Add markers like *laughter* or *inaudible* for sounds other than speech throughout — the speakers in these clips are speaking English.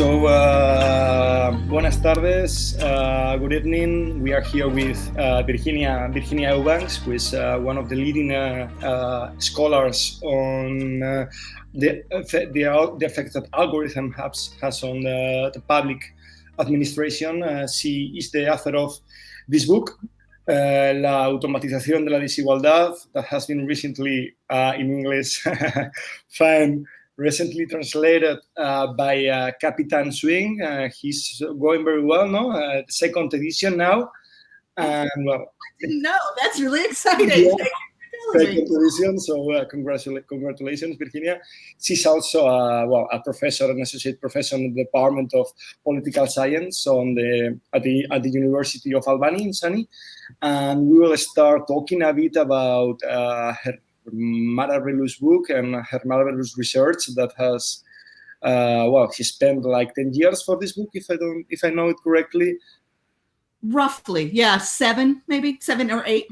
So, uh, buenas tardes, uh, good evening. We are here with uh, Virginia Virginia Eubanks, who is uh, one of the leading uh, uh, scholars on the, the, the effect that algorithm has, has on the, the public administration. she is the author of this book, La automatización de la desigualdad, that has been recently in English *laughs* found recently translated uh, by uh, Capitán Swing. Uh, he's going very well, no? Uh, second edition now. And well, I. That's really exciting. Yeah. Second edition, so uh, congratulations, congratulations, Virginia. She's also uh, well a professor, an associate professor in the Department of Political Science on the at the at the University of Albany in SUNY, and we will start talking a bit about uh, her marvelous book and her marvelous research that has uh, well he spent like 10 years for this book if i don't if i know it correctly. Roughly yeah seven maybe seven or eight.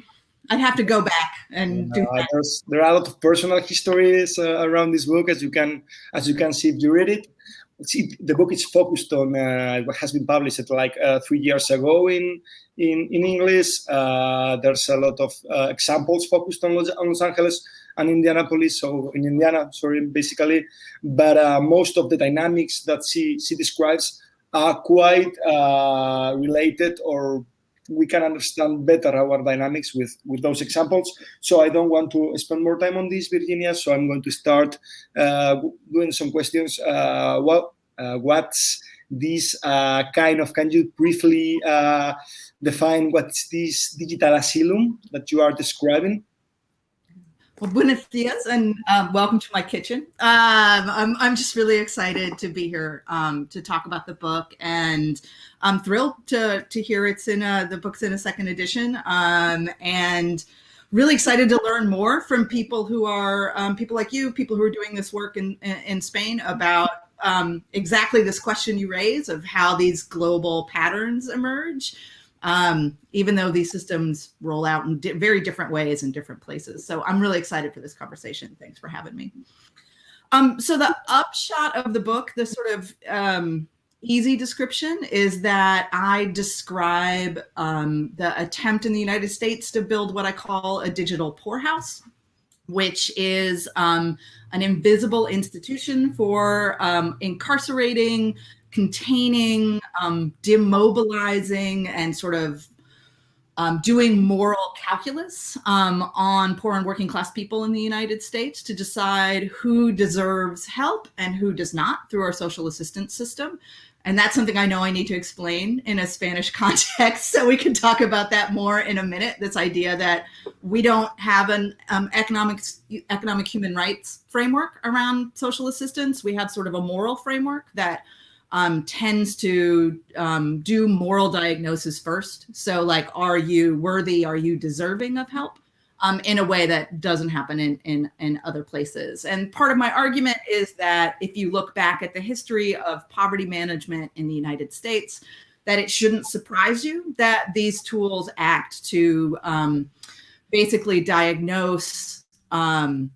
I'd have to go back and do uh, there are a lot of personal histories uh, around this book as you can as you can see if you read it. See the book is focused on uh, what has been published like uh, three years ago in in, in English. Uh, there's a lot of uh, examples focused on Los, Angeles and Indianapolis, so in Indiana, sorry, basically. But uh, most of the dynamics that she, she describes are quite uh, related or we can understand better our dynamics with, with those examples. So I don't want to spend more time on this, Virginia. So I'm going to start uh, doing some questions. Uh, well, what's this kind of, can you briefly define what's this digital asylum that you are describing? Well, buenos dias and um, welcome to my kitchen. Um, I'm, I'm just really excited to be here um, to talk about the book and I'm thrilled to, to hear it's in a, the book's in a second edition um, and really excited to learn more from people who are um, people like you, people who are doing this work in, in Spain about um, exactly this question you raise of how these global patterns emerge um, even though these systems roll out in di very different ways in different places. So I'm really excited for this conversation. Thanks for having me. Um, so the upshot of the book, the sort of um, easy description is that I describe um, the attempt in the United States to build what I call a digital poorhouse, which is um, an invisible institution for um, incarcerating, containing, um, demobilizing, and sort of um, doing moral calculus um, on poor and working class people in the United States to decide who deserves help and who does not through our social assistance system. And that's something I know I need to explain in a Spanish *laughs* context. So we can talk about that more in a minute. This idea that we don't have an um, economic, economic human rights framework around social assistance. We have sort of a moral framework that um, tends to um, do moral diagnosis first. So like, are you worthy? Are you deserving of help? Um, in a way that doesn't happen in, in, in other places. And part of my argument is that if you look back at the history of poverty management in the United States, that it shouldn't surprise you that these tools act to um, basically diagnose um,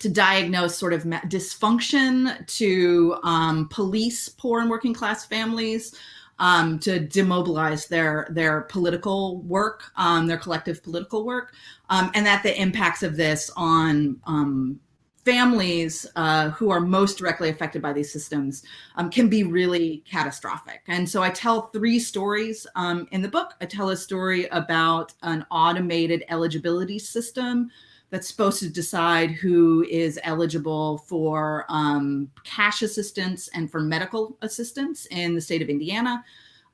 to diagnose sort of dysfunction, to um, police poor and working class families, um, to demobilize their their political work, um, their collective political work, um, and that the impacts of this on um, families uh, who are most directly affected by these systems um, can be really catastrophic. And so I tell three stories in the book. I tell a story about an automated eligibility system that's supposed to decide who is eligible for um, cash assistance and for medical assistance in the state of Indiana.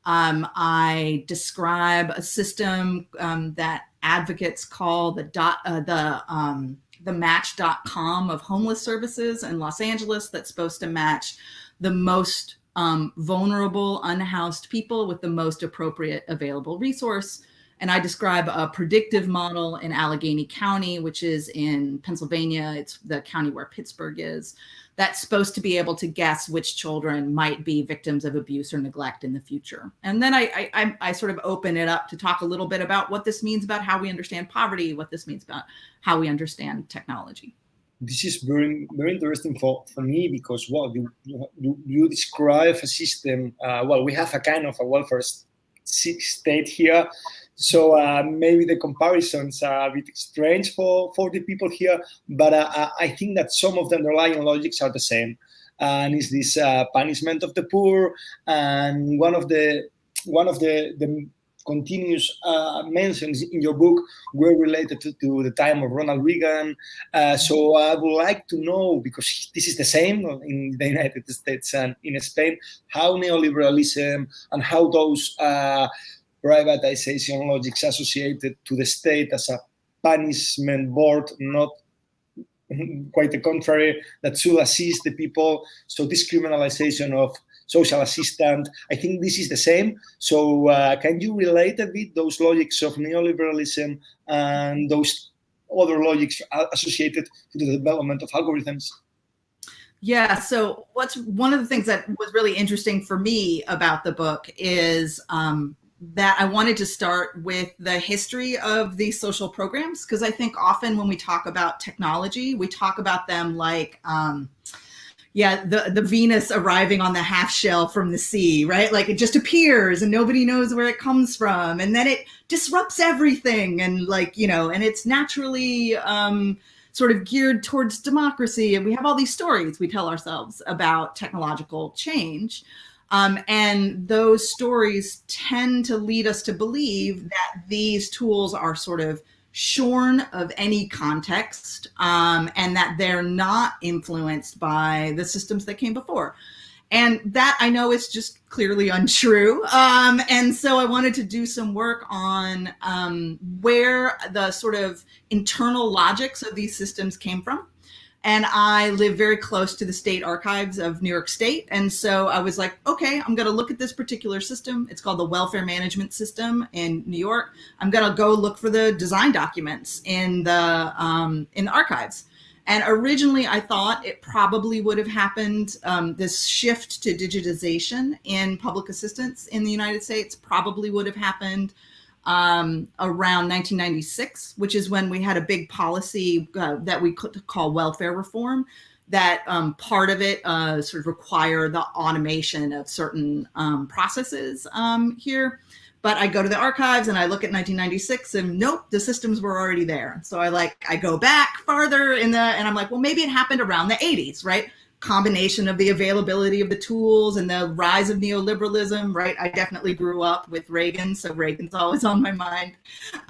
Um, I describe a system um, that advocates call the dot, uh, the um, the match.com of homeless services in Los Angeles that's supposed to match the most um, vulnerable unhoused people with the most appropriate available resource and I describe a predictive model in Allegheny County, which is in Pennsylvania. It's the county where Pittsburgh is. That's supposed to be able to guess which children might be victims of abuse or neglect in the future. And then I, I, I sort of open it up to talk a little bit about what this means about how we understand poverty, what this means about how we understand technology. this is very very interesting for, for me because well you you, you describe a system uh, well we have a kind of a welfare state here. So uh, maybe the comparisons are a bit strange for for the people here but uh, I think that some of the underlying logics are the same. And it's this uh, punishment of the poor and one of the one of the the continuous uh, mentions in your book were related to, to the time of Ronald Reagan. Uh, so I would like to know, because this is the same in the United States and in Spain, how neoliberalism and how those uh, privatization logics associated to the state as a punishment board, not quite the contrary, that should assist the people. So this criminalization of social assistant. I think this is the same. So uh, can you relate a bit those logics of neoliberalism and those other logics associated to the development of algorithms? Yeah, so what's one of the things that was really interesting for me about the book is um, that I wanted to start with the history of these social programs because I think often when we talk about technology, we talk about them like um, yeah, the, the Venus arriving on the half shell from the sea, right? Like it just appears and nobody knows where it comes from. And then it disrupts everything. And like, you know, and it's naturally um, sort of geared towards democracy. And we have all these stories we tell ourselves about technological change. Um, and those stories tend to lead us to believe that these tools are sort of shorn of any context um, and that they're not influenced by the systems that came before. And that I know is just clearly untrue. Um, and so I wanted to do some work on um, where the sort of internal logics of these systems came from and I live very close to the state archives of New York State. And so I was like, okay, I'm going to look at this particular system. It's called the Welfare Management System in New York. I'm going to go look for the design documents in the um, in the archives. And originally, I thought it probably would have happened. Um, this shift to digitization in public assistance in the United States probably would have happened um, around 1996, which is when we had a big policy uh, that we could call welfare reform. That um, part of it uh, sort of require the automation of certain um, processes um, here. But I go to the archives and I look at 1996 and nope, the systems were already there. So I like, I go back farther in the, and I'm like, well, maybe it happened around the 80s, right? Combination of the availability of the tools and the rise of neoliberalism, right? I definitely grew up with Reagan, so Reagan's always on my mind.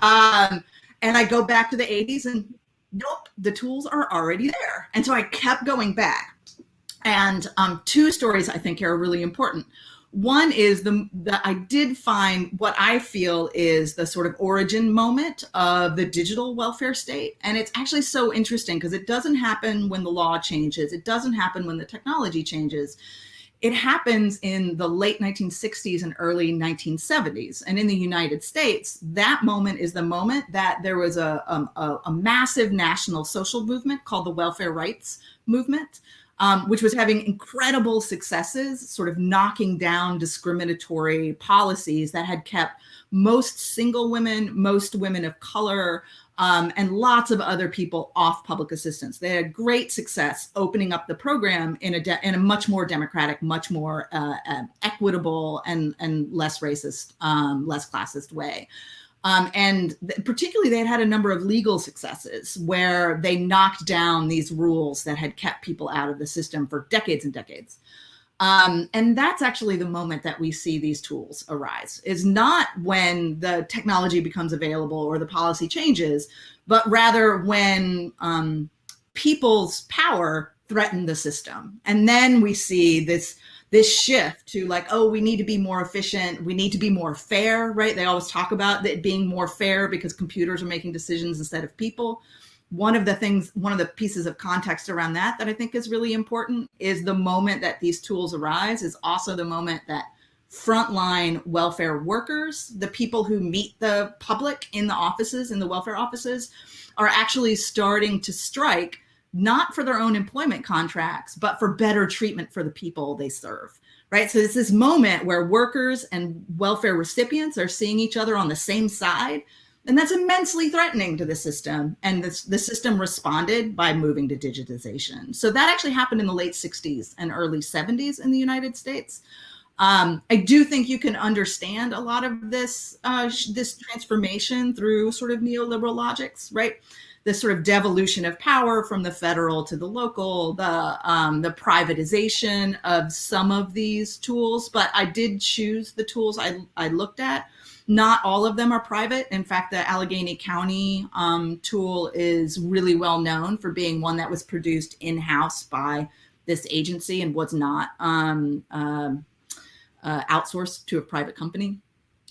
Um, and I go back to the 80s and nope, the tools are already there. And so I kept going back. And um, two stories I think are really important. One is the that I did find what I feel is the sort of origin moment of the digital welfare state. And it's actually so interesting because it doesn't happen when the law changes. It doesn't happen when the technology changes. It happens in the late 1960s and early 1970s. And in the United States, that moment is the moment that there was a, um, a, a massive national social movement called the welfare rights movement um, which was having incredible successes, sort of knocking down discriminatory policies that had kept most single women, most women of color, um, and lots of other people off public assistance. They had great success opening up the program in a in a much more democratic, much more uh, uh, equitable, and and less racist, um, less classist way. Um, and particularly they had had a number of legal successes where they knocked down these rules that had kept people out of the system for decades and decades. Um, and that's actually the moment that we see these tools arise is not when the technology becomes available or the policy changes, but rather when um, people's power threaten the system. And then we see this this shift to like, oh, we need to be more efficient. We need to be more fair, right? They always talk about it being more fair because computers are making decisions instead of people. One of the things, one of the pieces of context around that that I think is really important is the moment that these tools arise is also the moment that frontline welfare workers, the people who meet the public in the offices, in the welfare offices, are actually starting to strike not for their own employment contracts, but for better treatment for the people they serve. Right. So it's this moment where workers and welfare recipients are seeing each other on the same side And that's immensely threatening to the system. And this, the system responded by moving to digitization. So that actually happened in the late 60s and early 70s in the United States. Um, I do think you can understand a lot of this uh, this transformation through sort of neoliberal logics, right? This sort of devolution of power from the federal to the local, the um, the privatization of some of these tools. But I did choose the tools I, I looked at. Not all of them are private. In fact, the Allegheny County um, tool is really well known for being one that was produced in-house by this agency and was not um, um uh, outsourced to a private company.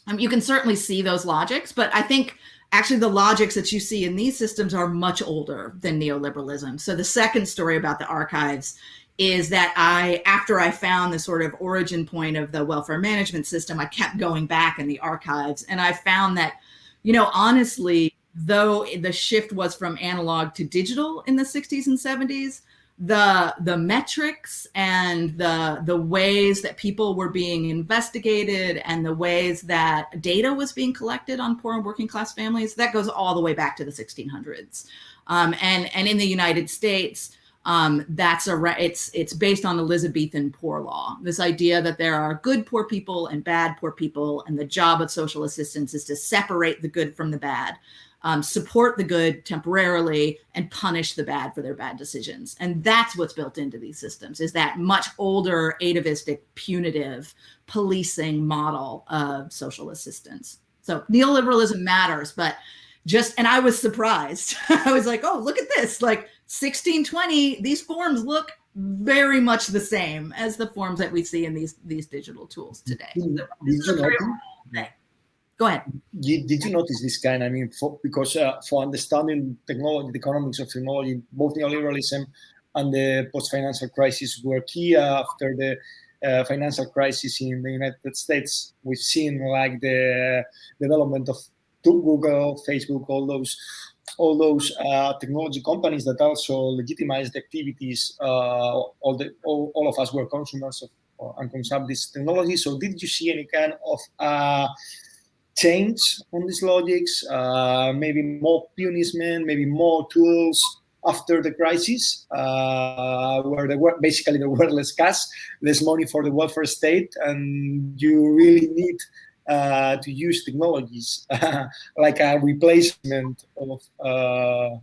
Um, you can certainly see those logics, but I think actually the logics that you see in these systems are much older than neoliberalism. So the second story about the archives is that I, after I found the sort of origin point of the welfare management system, I kept going back in the archives and I found that, you know, honestly, though the shift was from analog to digital in the 60s and 70s, the the metrics and the the ways that people were being investigated and the ways that data was being collected on poor and working class families that goes all the way back to the 1600s um, and and in the united states um, that's a it's it's based on elizabethan poor law. This idea that there are good poor people and bad poor people and the job of social assistance is to separate the good from the bad um, support the good temporarily and punish the bad for their bad decisions. And that's what's built into these systems is that much older atavistic punitive policing model of social assistance. So neoliberalism matters, but just, and I was surprised. *laughs* I was like, oh, look at this, like 1620, these forms look very much the same as the forms that we see in these, these digital tools today. So Go ahead. Did you notice this kind? I mean, for, because uh, for understanding technology, the economics of technology, both neoliberalism and the post-financial crisis were key after the uh, financial crisis in the United States. We've seen like the development of Google, Facebook, all those all those uh, technology companies that also legitimized the activities. Uh, all the all, all, of us were consumers of and consume this technology. So, did you see any kind of uh, change on these logics, uh, maybe more punishment, maybe more tools after the crisis, uh, where the basically the *laughs* world less cash, less money for the welfare state, and you really need uh, to use technologies *laughs* like a replacement of uh,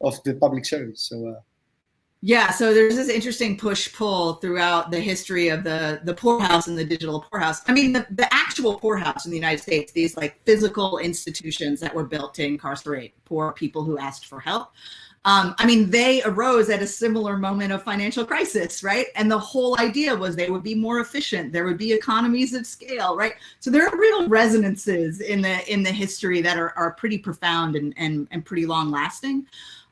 of the public service. So. Yeah, so there's this interesting push pull throughout the history of the the poorhouse and the digital poorhouse. I mean, the, the actual poorhouse in the United States, these like physical institutions that were built to incarcerate poor people who asked for help. Um, I mean, they arose at a similar moment of financial crisis, right? And the whole idea was they would be more efficient. There would be economies of scale, right? So there are real resonances in the in the history that are, are pretty profound and, and, and pretty long lasting.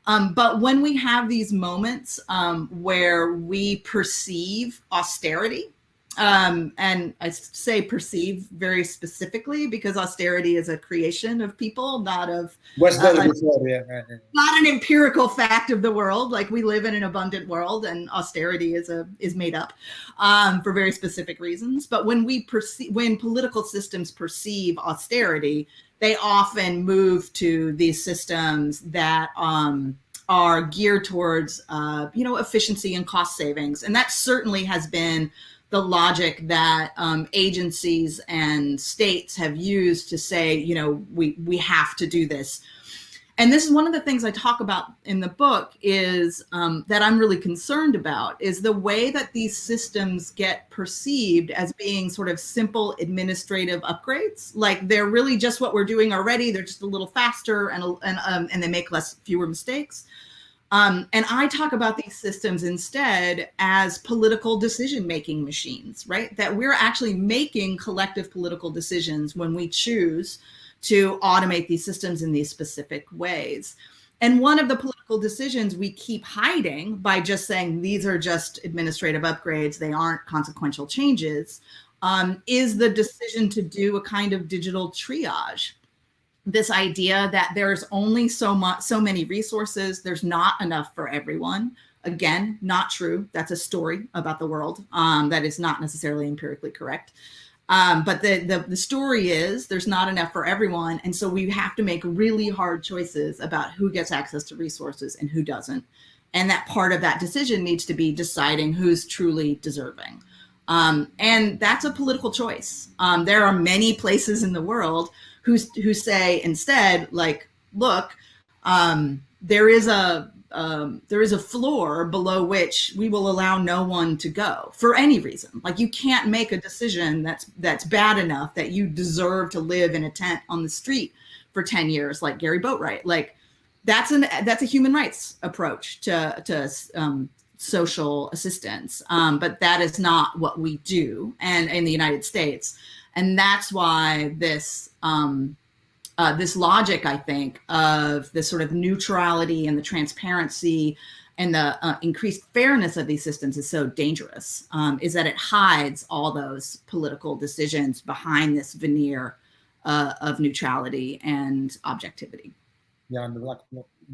Um, but when we have these moments um, where we perceive austerity, um, and I say perceive very specifically because austerity is a creation of people, not of uh, not an empirical fact of the world. Like we live in an abundant world, and austerity is a is made up um, for very specific reasons. But when we perceive, when political systems perceive austerity, they often move to these systems that um, are geared towards, uh, you know, efficiency and cost savings. And that certainly has been the logic that um, agencies and states have used to say, you know, we, we have to do this and this is one of the things I talk about in the book is um, that I'm really concerned about is the way that these systems get perceived as being sort of simple administrative upgrades. Like they're really just what we're doing already. They're just a little faster and, and, um, and they make less fewer mistakes. Um, and I talk about these systems instead as political decision-making machines, right? That we're actually making collective political decisions when we choose to automate these systems in these specific ways. And one of the political decisions we keep hiding by just saying these are just administrative upgrades, they aren't consequential changes, um, is the decision to do a kind of digital triage. This idea that there's only so much, so many resources, there's not enough for everyone. Again, not true. That's a story about the world um, that is not necessarily empirically correct. Um, but the, the, the story is there's not enough for everyone. And so we have to make really hard choices about who gets access to resources and who doesn't. And that part of that decision needs to be deciding who's truly deserving. Um, and that's a political choice. Um, there are many places in the world who, who say instead, like, look, um, there is a um, there is a floor below which we will allow no one to go for any reason. Like you can't make a decision that's that's bad enough that you deserve to live in a tent on the street for 10 years, like Gary Boatwright. Like that's an that's a human rights approach to to um, social assistance, um, but that is not what we do, and in the United States, and that's why this. Um, uh, this logic, I think, of the sort of neutrality and the transparency and the uh, increased fairness of these systems is so dangerous, um, is that it hides all those political decisions behind this veneer uh, of neutrality and objectivity. Yeah, and the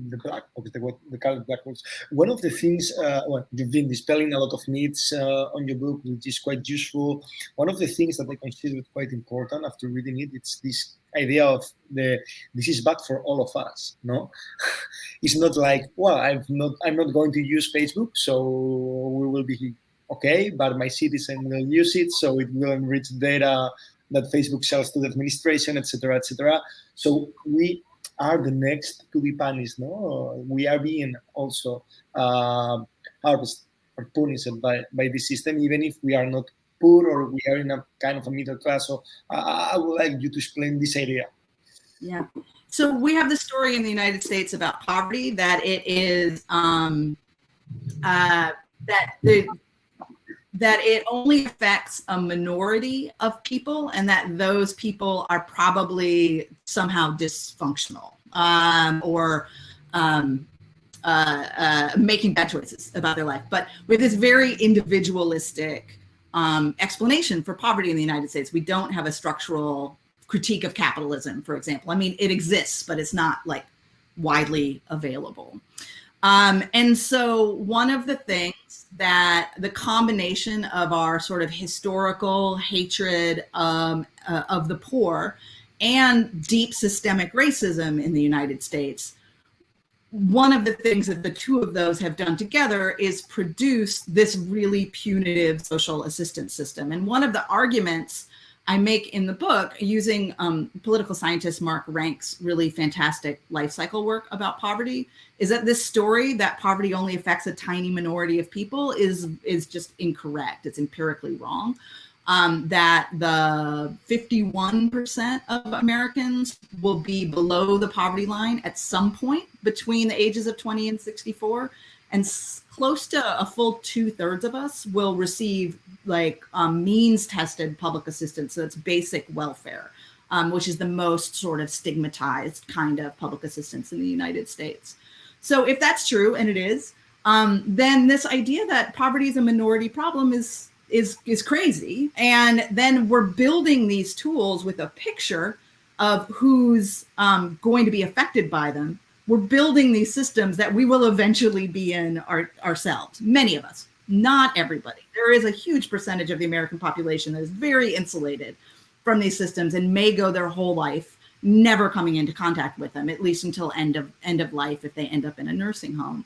the black box, the, the colored black box. One of the things, uh, well, you've been dispelling a lot of myths uh, on your book, which is quite useful. One of the things that I considered quite important after reading it, it's this idea of the this is bad for all of us no *laughs* it's not like well i'm not i'm not going to use facebook so we will be okay but my citizen will use it so it will enrich data that facebook sells to the administration etc etc so we are the next to be punished no we are being also uh, harvested or punished by by the system even if we are not poor or we are in a kind of a middle class. So I, I would like you to explain this area. Yeah. So we have the story in the United States about poverty that it is um, uh, that the that it only affects a minority of people and that those people are probably somehow dysfunctional um, or um, uh, uh, making bad choices about their life. But with this very individualistic um, explanation for poverty in the United States. We don't have a structural critique of capitalism, for example. I mean, it exists, but it's not like widely available. Um, and so one of the things that the combination of our sort of historical hatred um, uh, of the poor and deep systemic racism in the United States one of the things that the two of those have done together is produce this really punitive social assistance system. And one of the arguments I make in the book using um, political scientist Mark Rank's really fantastic life cycle work about poverty is that this story that poverty only affects a tiny minority of people is, is just incorrect. It's empirically wrong um, that the 51% of Americans will be below the poverty line at some point between the ages of 20 and 64. And close to a full two thirds of us will receive like um, means tested public assistance. So it's basic welfare, um, which is the most sort of stigmatized kind of public assistance in the United States. So if that's true, and it is, um, then this idea that poverty is a minority problem is is is crazy. And then we're building these tools with a picture of who's um, going to be affected by them. We're building these systems that we will eventually be in our, ourselves, many of us, not everybody. There is a huge percentage of the American population that is very insulated from these systems and may go their whole life never coming into contact with them, at least until end of end of life if they end up in a nursing home.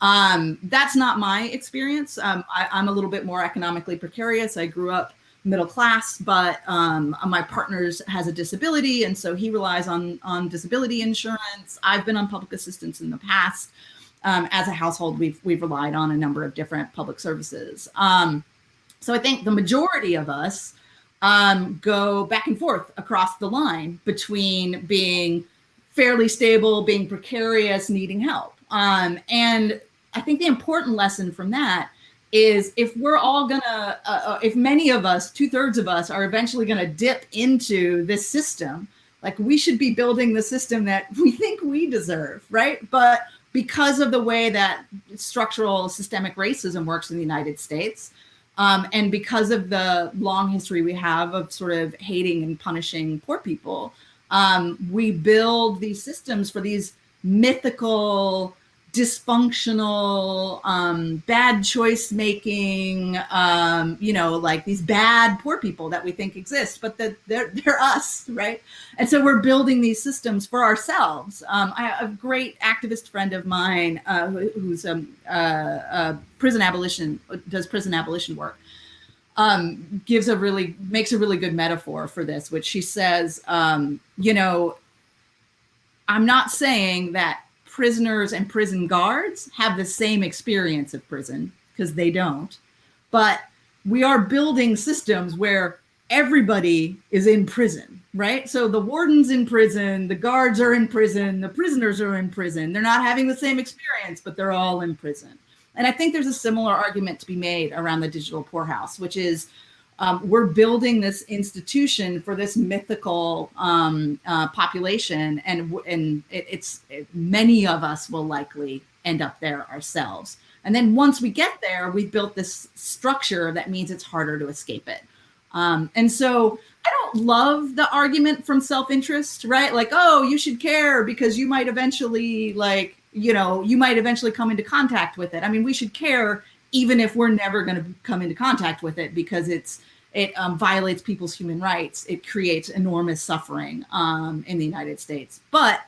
Um, that's not my experience. Um, I, am a little bit more economically precarious. I grew up middle class, but um, my partner has a disability, and so he relies on on disability insurance. I've been on public assistance in the past. Um, as a household, we've we've relied on a number of different public services. Um, so I think the majority of us um, go back and forth across the line between being fairly stable, being precarious, needing help. Um, and I think the important lesson from that is if we're all gonna, uh, uh if many of us, two thirds of us are eventually gonna dip into this system, like we should be building the system that we think we deserve, right? But because of the way that structural systemic racism works in the United States, um, and because of the long history we have of sort of hating and punishing poor people, um, we build these systems for these mythical dysfunctional, um, bad choice making, um, you know, like these bad poor people that we think exist, but that they're, *laughs* they're us, right? And so we're building these systems for ourselves. Um, I a great activist friend of mine uh, who's a, a, a, prison abolition, does prison abolition work, um, gives a really, makes a really good metaphor for this, which she says, um, you know, I'm not saying that prisoners and prison guards have the same experience of prison because they don't. But we are building systems where everybody is in prison, right? So the warden's in prison, the guards are in prison, the prisoners are in prison. They're not having the same experience, but they're all in prison. And I think there's a similar argument to be made around the digital poorhouse, which is um, we're building this institution for this mythical um, uh, population, and and it, it's it, many of us will likely end up there ourselves. And then once we get there, we've built this structure that means it's harder to escape it. Um, and so I don't love the argument from self-interest, right? Like, oh, you should care because you might eventually like, you know, you might eventually come into contact with it. I mean, we should care even if we're never going to come into contact with it because it's it um, violates people's human rights. It creates enormous suffering um, in the United States. But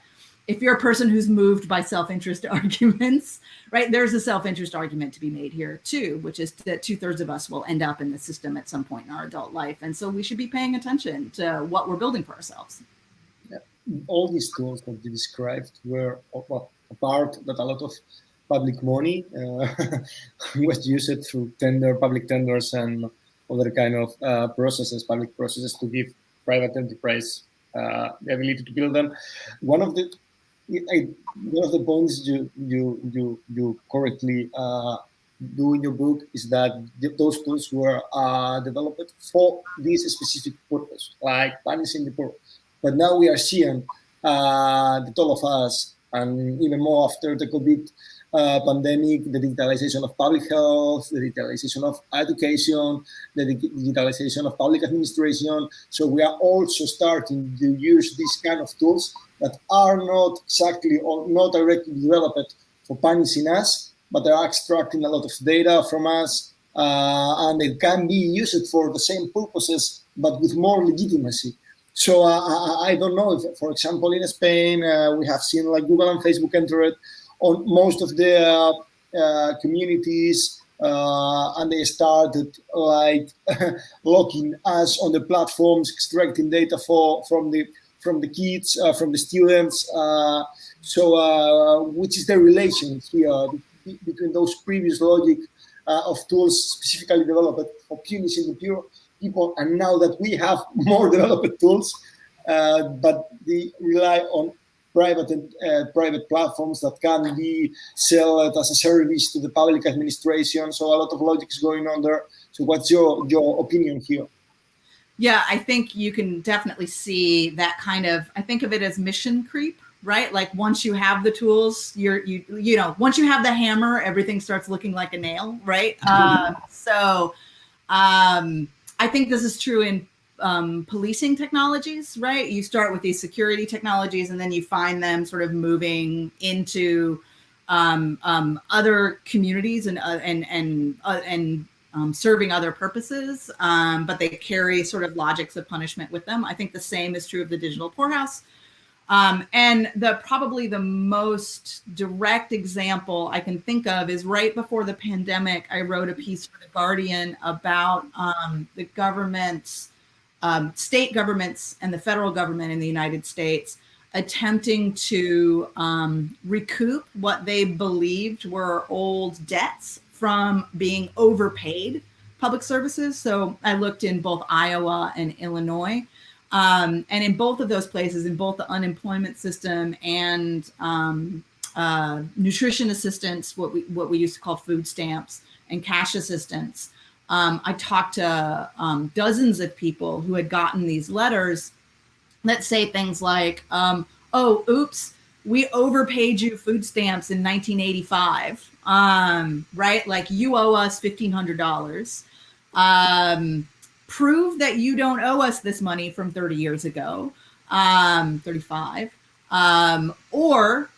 if you're a person who's moved by self-interest *laughs* arguments, right, there's a self-interest argument to be made here too, which is that two thirds of us will end up in the system at some point in our adult life. And so we should be paying attention to what we're building for ourselves. Yeah. All these tools that you described were well, a part that a lot of public money uh, *laughs* was used through tender, public tenders and other kind of uh, processes, public processes to give private enterprise uh, the ability to build them. One of the I, one of the points you you you you correctly uh, do in your book is that those tools were uh, developed for this specific purpose, like punishing the poor. But now we are seeing uh, that all of us, and even more after the COVID uh, pandemic, the digitalization of public health, the digitalization of education, the digitalization of public administration. So we are also starting to use these kind of tools that are not exactly or not directly developed for punishing us, but they're extracting a lot of data from us, uh, and it can be used for the same purposes, but with more legitimacy. So uh, I, I, don't know if, for example, in Spain, uh, we have seen like Google and Facebook entered on most of the uh, communities uh, and they started like *laughs* locking us on the platforms, extracting data for from the from the kids, uh, from the students. so, which is the relation here between those previous logic of tools specifically developed for punishing the pure people, and now that we have *laughs* more developed tools, uh, but they rely on private uh, private platforms that can be sold as a service to the public administration. So a lot of logic is going on there. So what's your your opinion here? Yeah, I think you can definitely see that kind of. I think of it as mission creep, right? Like once you have the tools, you're you you know once you have the hammer, everything starts looking like a nail, right? Uh, so um, I think this is true in um, policing technologies, right? You start with these security technologies and then you find them sort of moving into um, um, other communities and uh, and and uh, and um, serving other purposes, um, but they carry sort of logics of punishment with them. I think the same is true of the digital poorhouse. Um, and the probably the most direct example I can think of is right before the pandemic, I wrote a piece for the Guardian about um, the government's um, state governments and the federal government in the United States attempting to um, recoup what they believed were old debts from being overpaid public services. So I looked in both Iowa and Illinois. Um, and in both of those places, in both the unemployment system and um, uh, nutrition assistance, what we what we used to call food stamps, and cash assistance, um, I talked to um, dozens of people who had gotten these letters that say things like, um, oh, oops, we overpaid you food stamps in 1985, um, right? Like you owe us $1,500. Um, prove that you don't owe us this money from 30 years ago, um, 35. um, or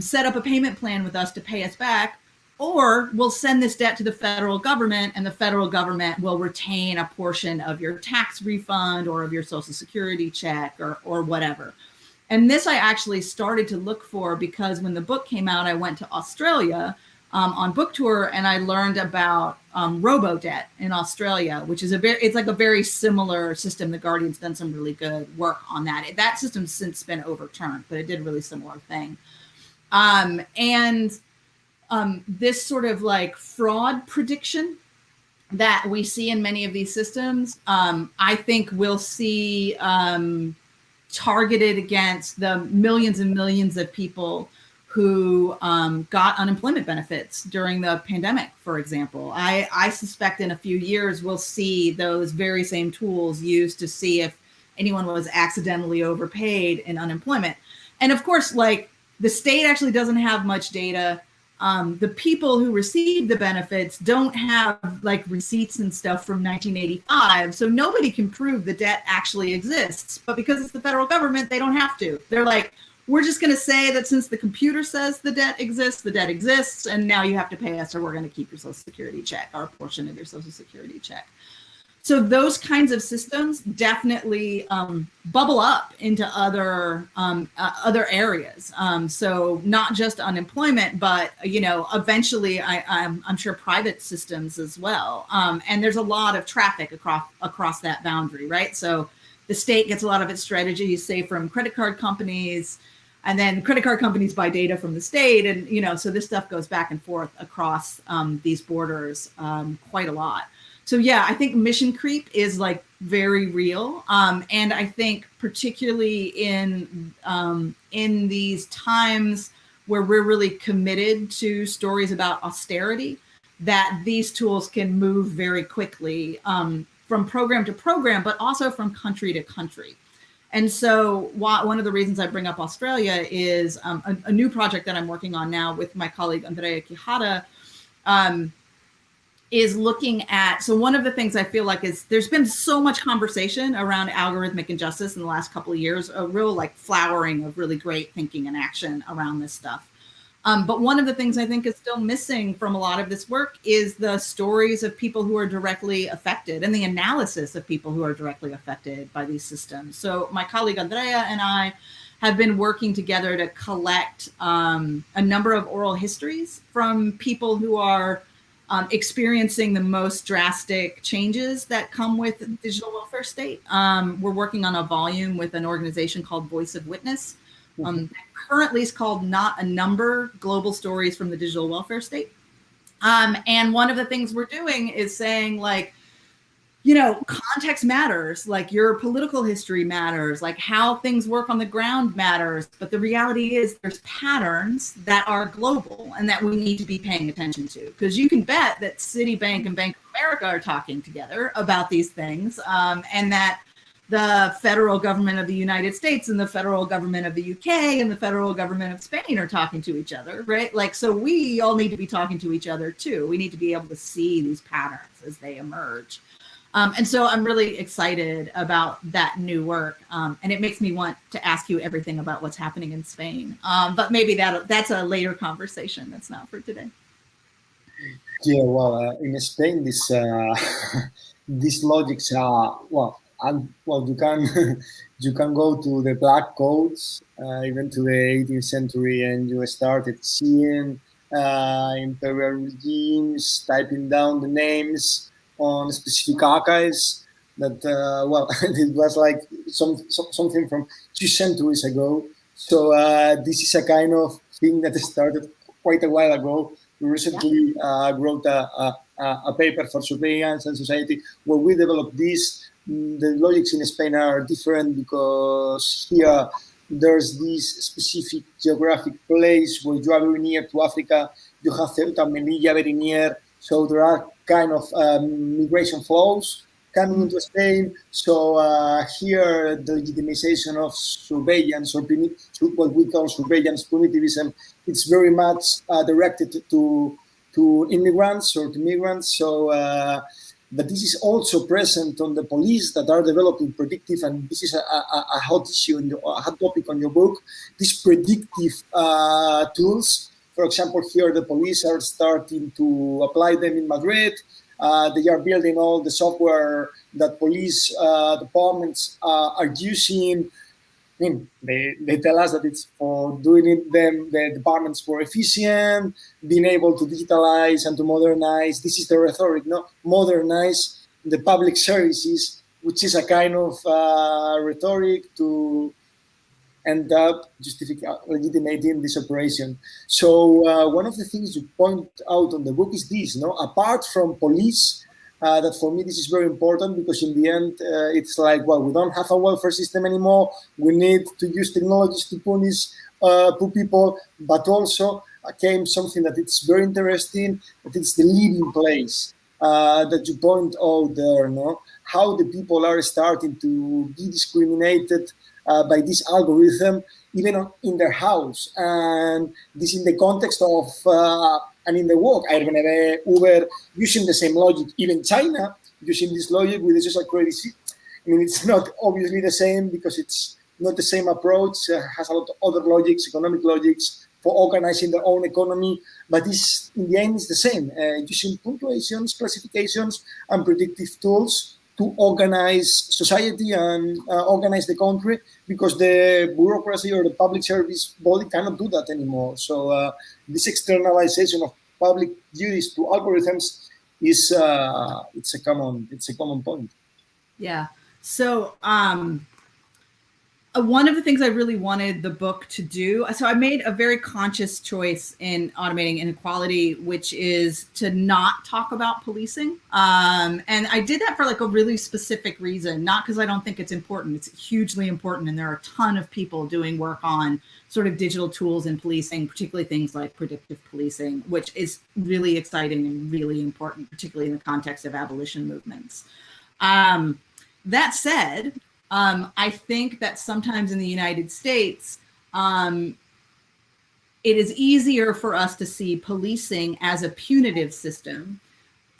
set up a payment plan with us to pay us back, or we'll send this debt to the federal government and the federal government will retain a portion of your tax refund or of your social security check or, or whatever. And this I actually started to look for because when the book came out, I went to Australia um, on book tour and I learned about um, robo debt in Australia, which is a very, it's like a very similar system. The Guardian's done some really good work on that. That system's since been overturned, but it did a really similar thing. Um, and um, this sort of like fraud prediction that we see in many of these systems, um, I think we'll see um, targeted against the millions and millions of people who um, got unemployment benefits during the pandemic, for example. I, I suspect in a few years we'll see those very same tools used to see if anyone was accidentally overpaid in unemployment. And of course, like the state actually doesn't have much data. Um, the people who receive the benefits don't have like receipts and stuff from 1985. So nobody can prove the debt actually exists. But because it's the federal government, they don't have to. They're like, we're just going to say that since the computer says the debt exists, the debt exists, and now you have to pay us or we're going to keep your social security check, our portion of your social security check. So those kinds of systems definitely um, bubble up into other um, uh, other areas. Um, so not just unemployment, but you know, eventually, I, am sure private systems as well. Um, and there's a lot of traffic across across that boundary, right? So the state gets a lot of its strategies, say from credit card companies, and then credit card companies buy data from the state and you know so this stuff goes back and forth across um, these borders um, quite a lot so yeah i think mission creep is like very real. Um, and i think particularly in um, in these times where we're really committed to stories about austerity that these tools can move very quickly um, from program to program but also from country to country. And so one of the reasons I bring up Australia is um, a, a, new project that I'm working on now with my colleague Andrea Quijada um, is looking at, so one of the things I feel like is there's been so much conversation around algorithmic injustice in the last couple of years, a real like flowering of really great thinking and action around this stuff. Um, but one of the things I think is still missing from a lot of this work is the stories of people who are directly affected and the analysis of people who are directly affected by these systems. So my colleague Andrea and I have been working together to collect um, a number of oral histories from people who are um, experiencing the most drastic changes that come with digital welfare state. Um, we're working on a volume with an organization called Voice of Witness, um, currently is called Not a Number, Global Stories from the Digital Welfare State. Um, and one of the things we're doing is saying like, you know, context matters, like your political history matters, like how things work on the ground matters. But the reality is there's patterns that are global and that we need to be paying attention to. Because you can bet that Citibank and Bank of America are talking together about these things um, and that the federal government of the United States and the federal government of the UK and the federal government of Spain are talking to each other, right? Like, so we all need to be talking to each other too. We need to be able to see these patterns as they emerge. Um, and so I'm really excited about that new work. Um, and it makes me want to ask you everything about what's happening in Spain. Um, but maybe that that's a later conversation. That's not for today. Yeah, well, uh, in Spain, this uh, *laughs* these logics are, well, and well, you can *laughs* you can go to the black codes, uh, even to the 18th century, and you started seeing uh, imperial regimes typing down the names on specific archives. That uh, well, *laughs* it was like some, some, something from two centuries ago. So uh, this is a kind of thing that started quite a while ago. We recently uh, wrote a, a, a paper for Surveillance and Society where we developed this the logics in Spain are different because here there's this specific geographic place where you are very near to Africa. You have Ceuta, Melilla very near. So there are kind of um, migration flows coming into Spain. So uh, here the legitimization of surveillance or what we call surveillance punitivism, it's very much uh, directed to to immigrants or to migrants. So uh, but this is also present on the police that are developing predictive, and this is a, a, a hot issue, in a hot topic on your book, these predictive uh, tools. For example, here the police are starting to apply them in Madrid. Uh, they are building all the software that police uh, departments uh, are using I mean, they, they tell us that it's for doing it them the departments more efficient, being able to digitalize and to modernize. This is the rhetoric, no? Modernize the public services, which is a kind of uh, rhetoric to end up legitimating this operation. So uh, one of the things you point out on the book is this, no? Apart from police uh, that for me this is very important because in the end uh, it's like well we don't have a welfare system anymore we need to use technologies to punish uh, poor people but also uh, came something that it's very interesting that it's the living place uh, that you point out there no how the people are starting to be discriminated uh, by this algorithm even in their house and this in the context of and in the work, Airbnb, Uber, using the same logic. Even China, using this logic with the social credit. I mean, it's *laughs* not obviously the same because it's not the same approach, uh, has a lot of other logics, economic logics for organizing their own economy, but this, in the end, is the same, uh, using punctuations, classifications, and predictive tools to organize society and uh, organize the country because the bureaucracy or the public service body cannot do that anymore. So uh, this externalization of public duties to algorithms is uh, it's a common it's a common point. Yeah. So um, one of the things I really wanted the book to do, so I made a very conscious choice in automating inequality, which is to not talk about policing. Um, and I did that for like a really specific reason, not because I don't think it's important. It's hugely important. And there are a ton of people doing work on sort of digital tools in policing, particularly things like predictive policing, which is really exciting and really important, particularly in the context of abolition movements. Um, that said, um, I think that sometimes in the United States, um, it is easier for us to see policing as a punitive system.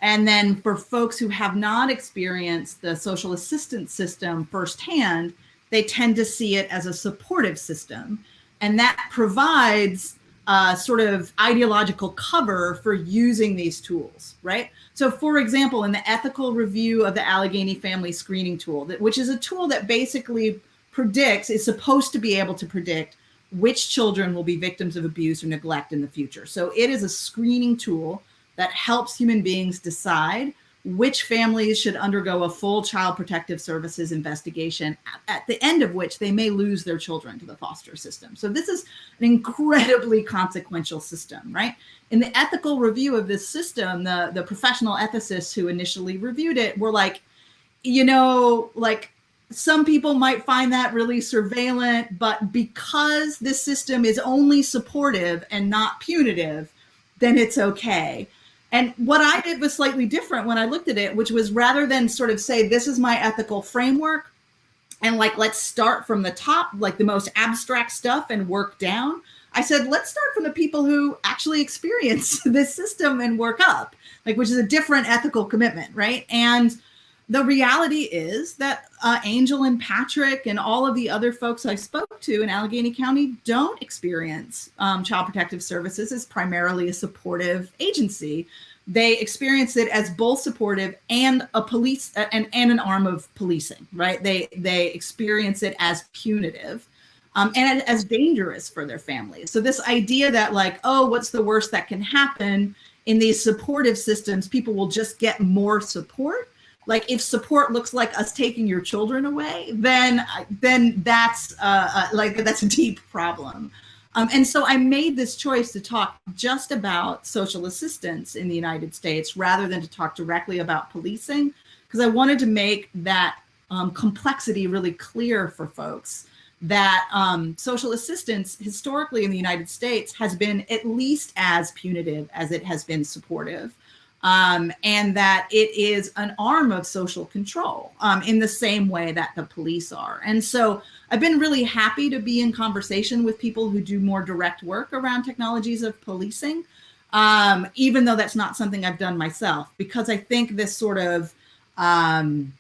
And then for folks who have not experienced the social assistance system firsthand, they tend to see it as a supportive system. And that provides uh, sort of ideological cover for using these tools, right? So for example, in the ethical review of the Allegheny family screening tool, that, which is a tool that basically predicts, is supposed to be able to predict which children will be victims of abuse or neglect in the future. So it is a screening tool that helps human beings decide which families should undergo a full child protective services investigation at, the end of which they may lose their children to the foster system. So this is an incredibly consequential system, right? In the ethical review of this system, the, the professional ethicists who initially reviewed it were like, you know, like some people might find that really surveillant, but because this system is only supportive and not punitive, then it's okay. And what I did was slightly different when I looked at it, which was rather than sort of say, this is my ethical framework, and like, let's start from the top, like the most abstract stuff and work down. I said, let's start from the people who actually experience *laughs* this system and work up, like, which is a different ethical commitment, right? And the reality is that uh, Angel and Patrick and all of the other folks I spoke to in Allegheny County don't experience um, Child Protective Services as primarily a supportive agency. They experience it as both supportive and a police and, and an arm of policing, right? They they experience it as punitive. Um, and as dangerous for their families. So this idea that like, oh, what's the worst that can happen in these supportive systems? People will just get more support like if support looks like us taking your children away, then then that's uh, uh, like that's a deep problem. Um, and so I made this choice to talk just about social assistance in the United States rather than to talk directly about policing, because I wanted to make that um, complexity really clear for folks that um, social assistance historically in the United States has been at least as punitive as it has been supportive um, and that it is an arm of social control um, in the same way that the police are. And so I've been really happy to be in conversation with people who do more direct work around technologies of policing, um, even though that's not something I've done myself, because I think this sort of um,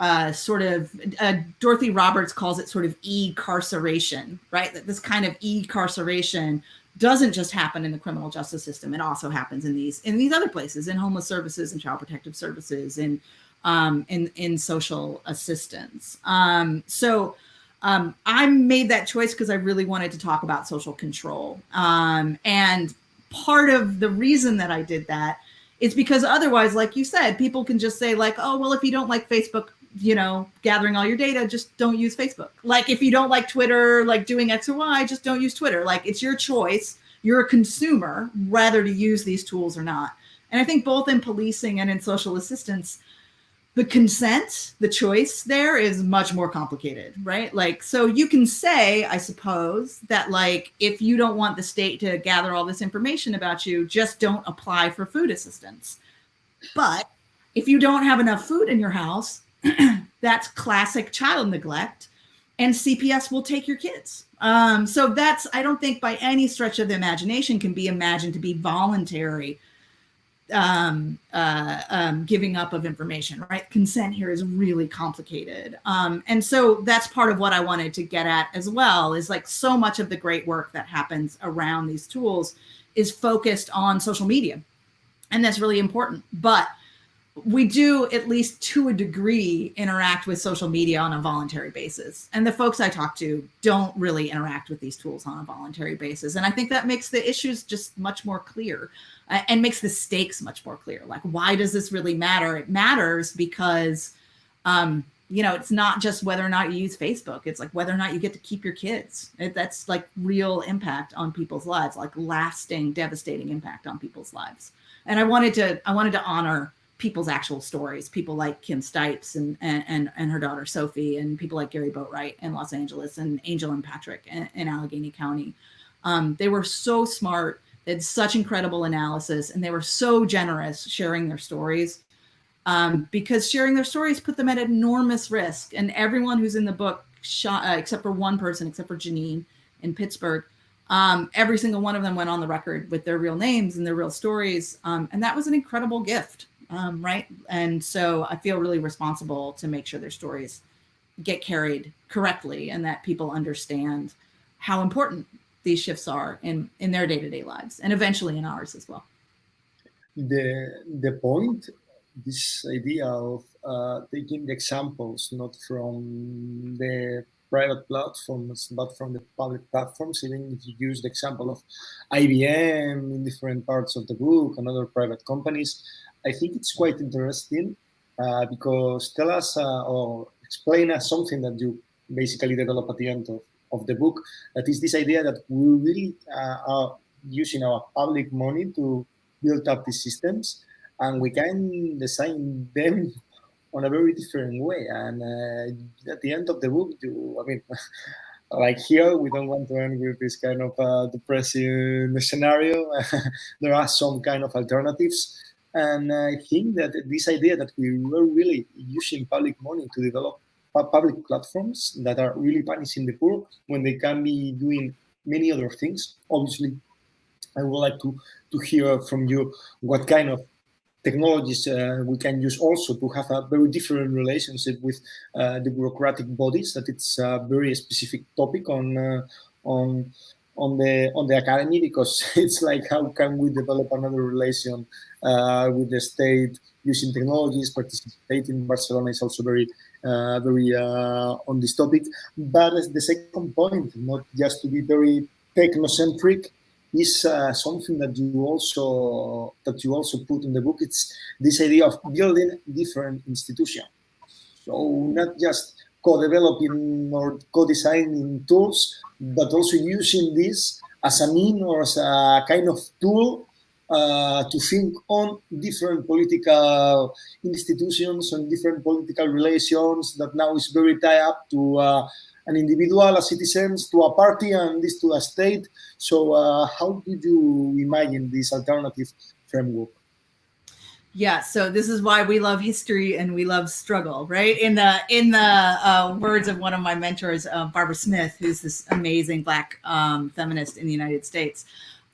uh, sort of uh, Dorothy Roberts calls it sort of e-carceration, right? That this kind of e-carceration doesn't just happen in the criminal justice system; it also happens in these in these other places, in homeless services, and child protective services, and um, in in social assistance. Um, so. Um, I made that choice because I really wanted to talk about social control. Um, and part of the reason that I did that is because otherwise, like you said, people can just say like, oh, well, if you don't like Facebook, you know, gathering all your data, just don't use Facebook. Like if you don't like Twitter, like doing X or Y, just don't use Twitter. Like it's your choice. You're a consumer, whether to use these tools or not. And I think both in policing and in social assistance, the consent, the choice there is much more complicated, right? Like, so you can say, I suppose, that like, if you don't want the state to gather all this information about you, just don't apply for food assistance. But if you don't have enough food in your house, *clears throat* that's classic child neglect and CPS will take your kids. Um, so that's, I don't think by any stretch of the imagination can be imagined to be voluntary um, uh, um, giving up of information, right? Consent here is really complicated. Um, and so that's part of what I wanted to get at as well is like so much of the great work that happens around these tools is focused on social media. And that's really important. But we do at least to a degree interact with social media on a voluntary basis. And the folks i talk to don't really interact with these tools on a voluntary basis. And i think that makes the issues just much more clear uh, and makes the stakes much more clear. Like why does this really matter? It matters because um, you know it's not just whether or not you use facebook. It's like whether or not you get to keep your kids. It, that's like real impact on people's lives like lasting devastating impact on people's lives. And i wanted to i wanted to honor people's actual stories, people like Kim Stipes and, and, and her daughter Sophie, and people like Gary Boatwright in Los Angeles, and Angel and Patrick in, in Allegheny County. Um, they were so smart, they had such incredible analysis, and they were so generous sharing their stories. Um, because sharing their stories put them at enormous risk. And everyone who's in the book, shot, uh, except for one person, except for Janine in Pittsburgh, um, every single one of them went on the record with their real names and their real stories. Um, and that was an incredible gift um, right? And so I feel really responsible to make sure their stories get carried correctly and that people understand how important these shifts are in, in their day-to-day -day lives and eventually in ours as well. The, the point, this idea of uh, taking the examples, not from the private platforms, but from the public platforms, even if you use the example of IBM in different parts of the book and other private companies, I think it's quite interesting uh, because tell us uh, or explain us something that you basically develop at the end of, of the book. That is this idea that we really uh, are using our public money to build up these systems and we can design them *laughs* on a very different way. And uh, at the end of the book, you, I mean, *laughs* like here, we don't want to end with this kind of uh, depressing scenario. *laughs* there are some kind of alternatives and I think that this idea that we were really using public money to develop public platforms that are really punishing the poor when they can be doing many other things. Obviously, I would like to, to hear from you what kind of technologies uh, we can use also to have a very different relationship with uh, the bureaucratic bodies that it's a very specific topic on uh, on on the on the academy because *laughs* it's like how can we develop another relation uh, with the state using technologies participating in barcelona is also very uh, very uh, on this topic. But the second point not just to be very technocentric is uh, something that you also that you also put in the book. It's this idea of building different institutions. So not just co-developing or co-designing tools, but also using this as a mean or as a kind of tool uh, to think on different political institutions and different political relations that now is very tied up to uh, an individual, a citizen, to a party, and this to a state. So uh, how do you imagine this alternative framework? Yeah, so this is why we love history and we love struggle, right? In the in the uh, words of one of my mentors, uh, Barbara Smith, who's this amazing Black um, feminist in the United States,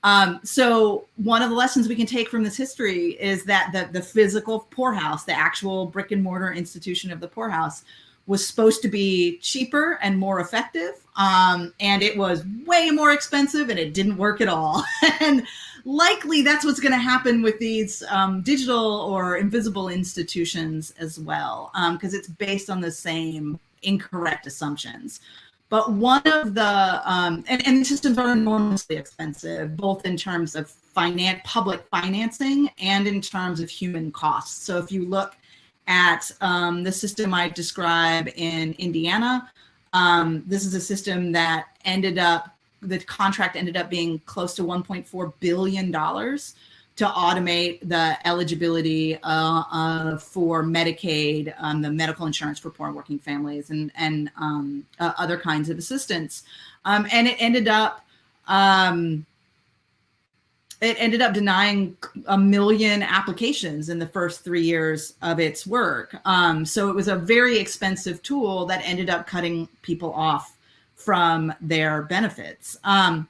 Um, so one of the lessons we can take from this history is that the, the physical poorhouse, the actual brick and mortar institution of the poorhouse, was supposed to be cheaper and more effective. Um, and it was way more expensive and it didn't work at all. *laughs* and likely that's what's going to happen with these um, digital or invisible institutions as well, because um, it's based on the same incorrect assumptions. But one of the, um, and, and systems are enormously expensive, both in terms of finance, public financing and in terms of human costs. So if you look at um, the system I describe in Indiana, um, this is a system that ended up, the contract ended up being close to $1.4 billion to automate the eligibility uh, uh, for Medicaid, um, the medical insurance for poor working families, and and um, uh, other kinds of assistance. Um, and it ended up um, it ended up denying a million applications in the first three years of its work. Um, so it was a very expensive tool that ended up cutting people off from their benefits. Um,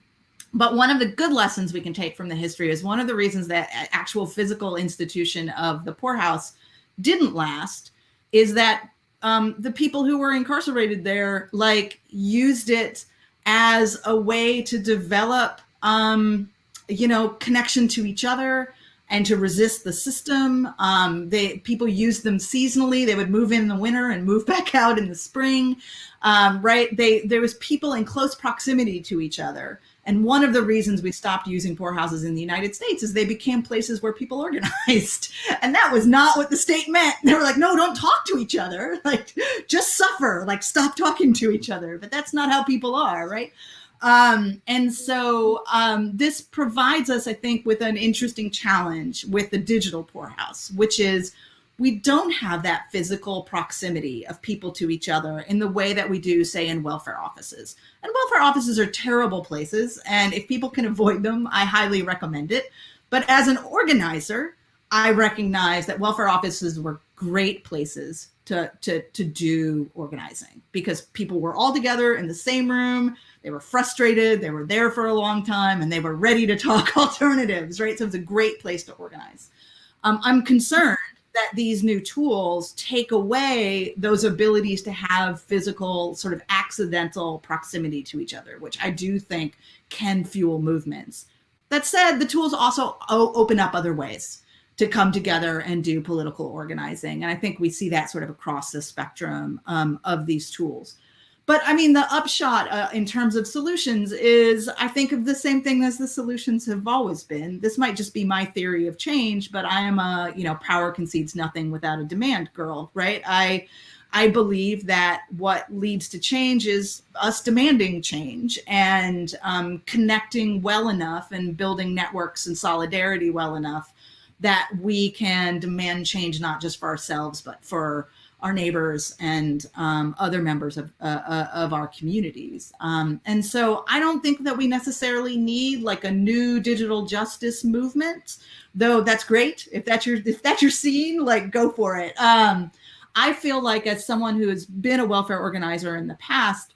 but one of the good lessons we can take from the history is one of the reasons that actual physical institution of the poorhouse didn't last is that um, the people who were incarcerated there like used it as a way to develop um, you know connection to each other and to resist the system um, they people used them seasonally they would move in the winter and move *laughs* back out in the spring um, right they there was people in close proximity to each other and one of the reasons we stopped using poorhouses in the United States is they became places where people organized. *laughs* And that was not what the state meant. They were like, no, don't talk to each other. *laughs* Like, just suffer, like, stop talking to each other. But that's not how people are, right? Um, and so um, this provides us, I think, with an interesting challenge with the digital poorhouse, which is we don't have that physical proximity of people to each other in the way that we do, say, in welfare offices. And welfare offices are terrible places. And if people can avoid them, I highly recommend it. But as an organizer, I recognize that welfare offices were great places to, to, to do organizing because people were all together in the same room. They were frustrated. They were there for a long time and they were ready to talk *laughs* alternatives, right? So it's a great place to organize. Um, I'm concerned that these new tools take away those abilities to have physical sort of accidental proximity to each other, which I do think can fuel movements. That said, the tools also open up other ways to come together and do political organizing. And I think we see that sort of across the spectrum um, of these tools. But I mean, the upshot uh, in terms of solutions is I think of the same thing as the solutions have always been. This might just be my theory of change, but I am a, you know, power concedes nothing without a demand girl, right? I, I believe that what leads to change is us demanding change and um, connecting well enough and building networks and solidarity well enough that we can demand change not just for ourselves, but for our neighbors and um, other members of, uh, uh, of our communities. Um, and so I don't think that we necessarily need like a new digital justice movement, though that's great. If that's your, if that's your scene, like go for it. Um, I feel like as someone who has been a welfare organizer in the past,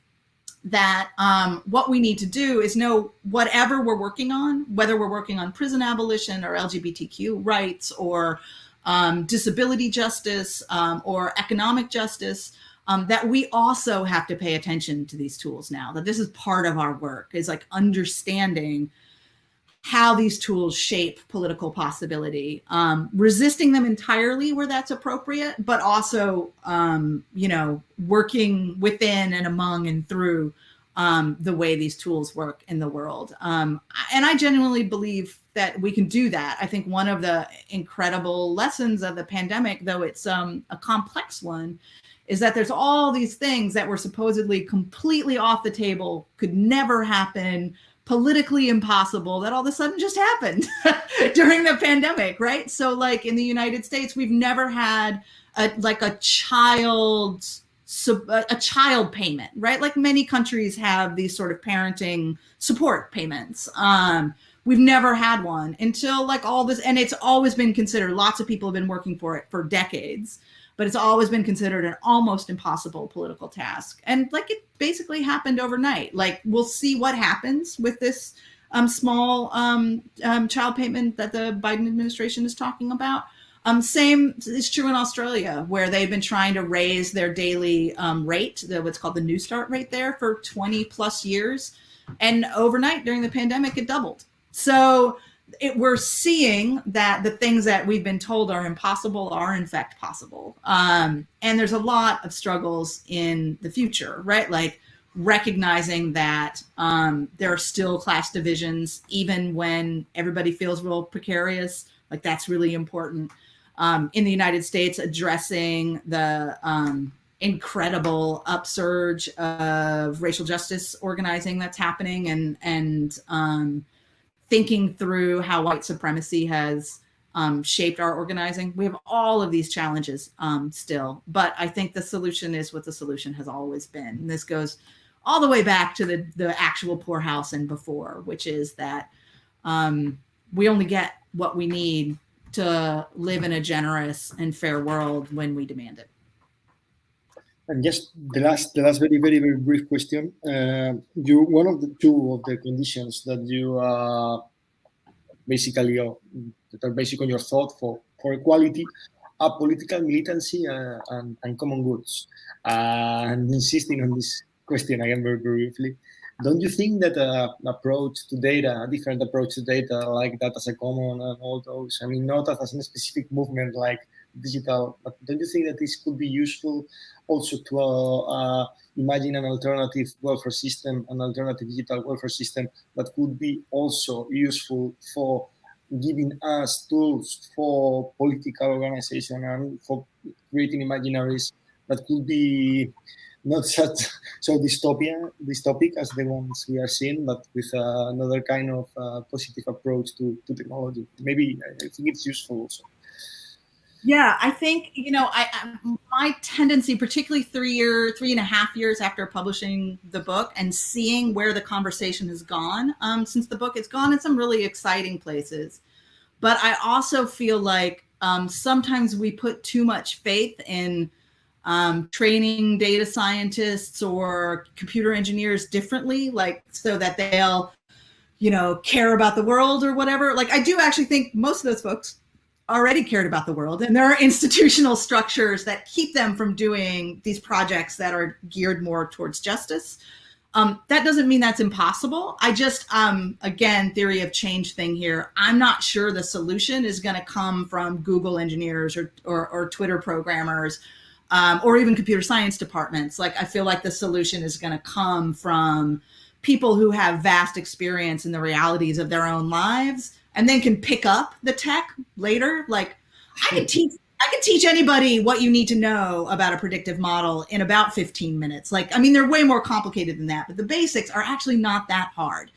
that um, what we need to do is know whatever we're working on, whether we're working on prison abolition or LGBTQ rights or um, disability justice um, or economic justice, um, that we also have to pay attention to these tools now, that this is part of our work is like understanding how these tools shape political possibility, um, resisting them entirely where that's appropriate, but also, um, you know, working within and among and through um, the way these tools work in the world. Um, and I genuinely believe that we can do that. I think one of the incredible lessons of the pandemic, though it's um, a complex one, is that there's all these things that were supposedly completely off the table, could never happen, politically impossible, that all of a sudden just happened *laughs* during the pandemic, right? So like in the United States, we've never had a, like a child a child payment, right? Like many countries have these sort of parenting support payments. Um, we've never had one until like all this, and it's always been considered, lots of people have been working for it for decades, but it's always been considered an almost impossible political task. And like it basically happened overnight. Like we'll see what happens with this um, small um, um, child payment that the Biden administration is talking about. Um, same is true in Australia, where they've been trying to raise their daily um, rate, the, what's called the Newstart rate there, for 20 plus years. And overnight during the pandemic, it doubled. So it, we're seeing that the things that we've been told are impossible are in fact possible. Um, and there's a lot of struggles in the future, right? Like recognizing that um, there are still class divisions, even when everybody feels real precarious. Like that's really important um, in the United States addressing the um, incredible upsurge of racial justice organizing that's happening and and um, thinking through how white supremacy has um, shaped our organizing. We have all of these challenges um, still, but I think the solution is what the solution has always been. And this goes all the way back to the the actual poorhouse and before, which is that um, we only get what we need to live in a generous and fair world when we demand it. And just the last, the last very, very, very brief question. Uh, you, one of the two of the conditions that you uh, basically uh, that are based on your thought for for equality are political militancy uh, and, and common goods. Uh, and insisting on this question again very, very briefly. Don't you think that uh, approach to data, a different approach to data, like data as a common and all those, I mean, not as a specific movement like digital, but don't you think that this could be useful also to uh, uh, imagine an alternative welfare system, an alternative digital welfare system that could be also useful for giving us tools for political organization and for creating imaginaries that could be not *laughs* such so dystopia dystopic as the ones we are seeing, but with uh, another kind of uh, positive approach to, to technology. Maybe I think it's useful also. Yeah, I think you know, I, I, my tendency, particularly three year, three and a half years after publishing the book, and seeing where the conversation has gone um, since the book, it's gone in some really exciting places. But I also feel like um, sometimes we put too much faith in um, training data scientists or computer engineers differently, like so that they'll, you know, care about the world or whatever. Like I do actually think most of those folks already cared about the world and there are *laughs* institutional structures that keep them from doing these projects that are geared more towards justice. Um, that doesn't mean that's impossible. I just, um, again, theory of change thing here. I'm not sure the solution is going to come from Google engineers or, or, or Twitter programmers um, or even computer science departments. Like I feel like the solution is going to come from people who have vast experience in the realities of their own lives and then can pick up the tech later. Like I can teach I can teach anybody what you need to know about a predictive model in about 15 minutes. Like, I mean, they're way more complicated than that, but the basics are actually not that hard.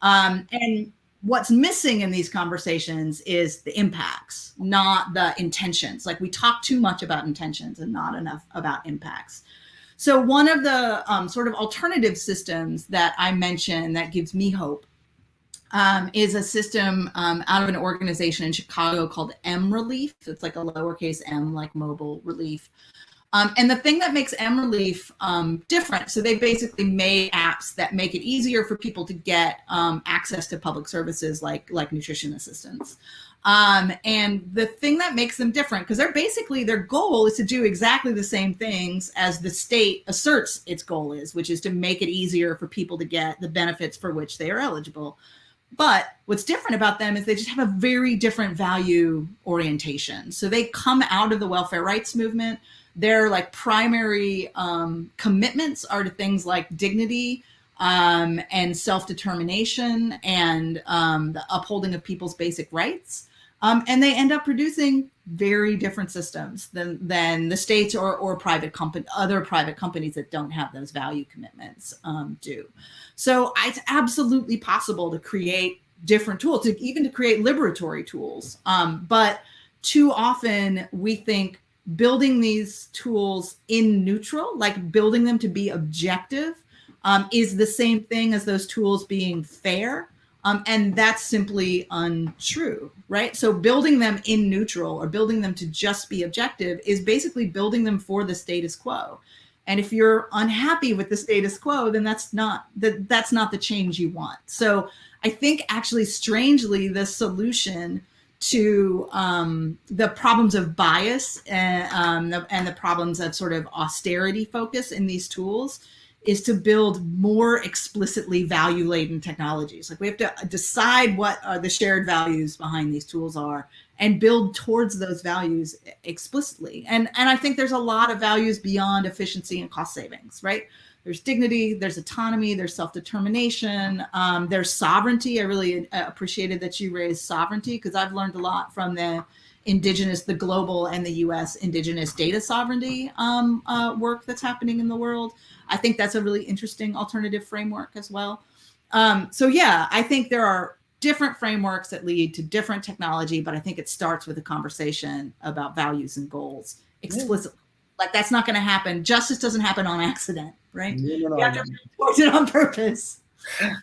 Um, and what's missing in these conversations is the impacts, not the intentions. Like we talk too much about intentions and not enough about impacts. So one of the um, sort of alternative systems that I mentioned that gives me hope um, is a system um, out of an organization in Chicago called M Relief. It's like a lowercase m, like mobile relief. Um, and the thing that makes MRelief um, different, so they basically made apps that make it easier for people to get um, access to public services like like nutrition assistance. Um, and the thing that makes them different, because they're basically their goal is to do exactly the same things as the state asserts its goal is, which is to make it easier for people to get the benefits for which they are eligible. But what's different about them is they just have a very different value orientation. So they come out of the welfare rights movement their like primary um, commitments are to things like dignity um, and self-determination and um, the upholding of people's basic rights. Um, and they end up producing very different systems than, than the states or, or private company, other private companies that don't have those value commitments um, do. So it's absolutely possible to create different tools, to, even to create liberatory tools. Um, but too often we think building these tools in neutral, like building them to be objective, um, is the same thing as those tools being fair. Um, and that's simply untrue, right? So building them in neutral or building them to just be objective is basically building them for the status quo. And if you're unhappy with the status quo, then that's not that that's not the change you want. So I think actually strangely the solution to um, the problems of bias and, um, the, and the problems of sort of austerity focus in these tools is to build more explicitly value laden technologies. Like we have to decide what are the shared values behind these tools are and build towards those values explicitly. And, and I think there's a lot of values beyond efficiency and cost savings, right? There's dignity, there's autonomy, there's self-determination, um, there's sovereignty. I really uh, appreciated that you raised sovereignty because I've learned a lot from the indigenous, the global and the US indigenous data sovereignty um, uh, work that's happening in the world. I think that's a really interesting alternative framework as well. Um, so yeah, I think there are different frameworks that lead to different technology, but I think it starts with a conversation about values and goals explicitly. Like that's not going to happen. Justice doesn't happen on accident, right? No, no, no, *laughs* you have to report it on purpose.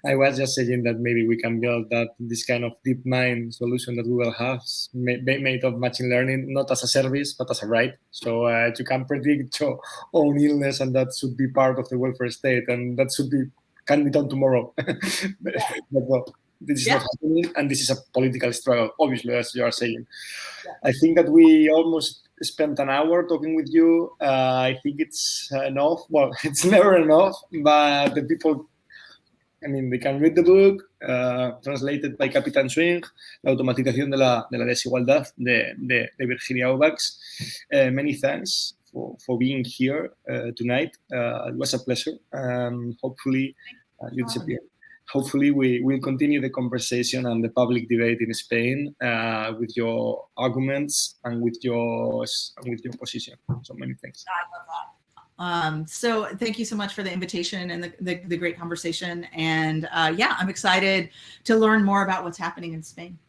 I was just saying that maybe we can build that this kind of DeepMind solution that Google has made of machine learning, not as a service, but as a right. So uh, you can predict your own illness and that should be part of the welfare state and that should be, can be done tomorrow. *laughs* but, well, this is yeah. not happening and this is a political struggle, obviously, as you are saying. Yeah. I think that we almost spent an hour talking with you. Uh, I think it's enough. Well, *laughs* it's never enough, but the people, I mean, they can read the book, uh, translated by Capitán Swing, La automatización de la, de la desigualdad de, de, de Virginia Eubanks. Uh, many thanks for, for being here uh, tonight. Uh, it was a pleasure. Um, hopefully, uh, you disappear hopefully we will continue the conversation and the public debate in Spain uh, with your arguments and with your with your position. So many thanks. Um, so thank you so much for the invitation and the, the, the great conversation. And uh, yeah, I'm excited to learn more about what's happening in Spain.